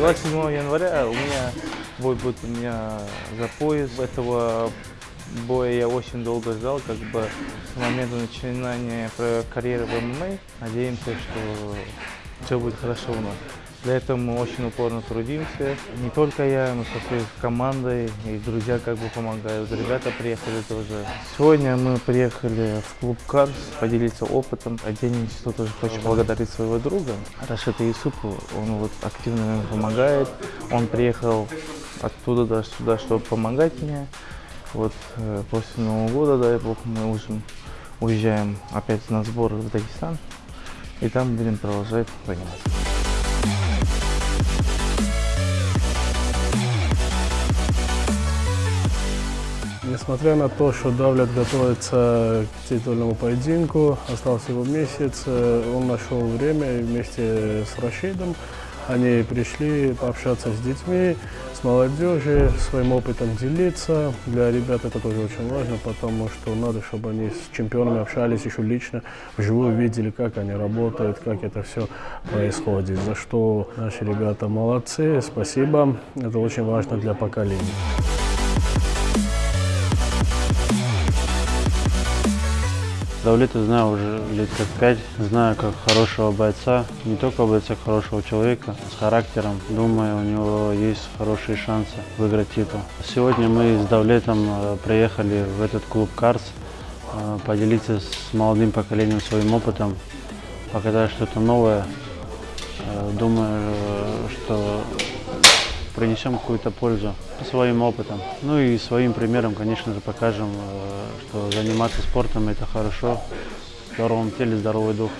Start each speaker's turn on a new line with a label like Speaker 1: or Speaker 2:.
Speaker 1: 27 января у меня бой будет у меня за пояс. Этого боя я очень долго ждал, как бы с момента начинания карьеры в ММА. Надеемся, что все будет хорошо у нас. Для этого мы очень упорно трудимся. Не только я, но со своей командой, и друзья как бы помогают. Ребята приехали тоже. Сегодня мы приехали в клуб Карс поделиться опытом. Отдельно что тоже хочу благодарить своего друга Рашида Юсупу. Он вот активно мне помогает. Он приехал оттуда даже сюда, чтобы помогать мне. Вот э, после Нового года, дай бог, мы уже уезжаем опять на сбор в Дагестан. И там будем продолжать заниматься.
Speaker 2: Несмотря на то, что Давлет готовится к титульному поединку, остался его месяц, э, он нашел время вместе с Рашидом они пришли пообщаться с детьми, с молодежью, своим опытом делиться. Для ребят это тоже очень важно, потому что надо, чтобы они с чемпионами общались еще лично, вживую видели, как они работают, как это все происходит. За что наши ребята молодцы, спасибо. Это очень важно для поколения.
Speaker 3: Давлета знаю уже лет как пять, знаю как хорошего бойца, не только бойца, хорошего человека, с характером. Думаю, у него есть хорошие шансы выиграть титул. Сегодня мы с Давлетом э, приехали в этот клуб «Карс», э, поделиться с молодым поколением своим опытом, показать что-то новое. Э, думаю, что принесем какую-то пользу своим опытом. Ну и своим примером, конечно же, покажем, э, что заниматься спортом – это хорошо, в здоровом теле здоровый дух.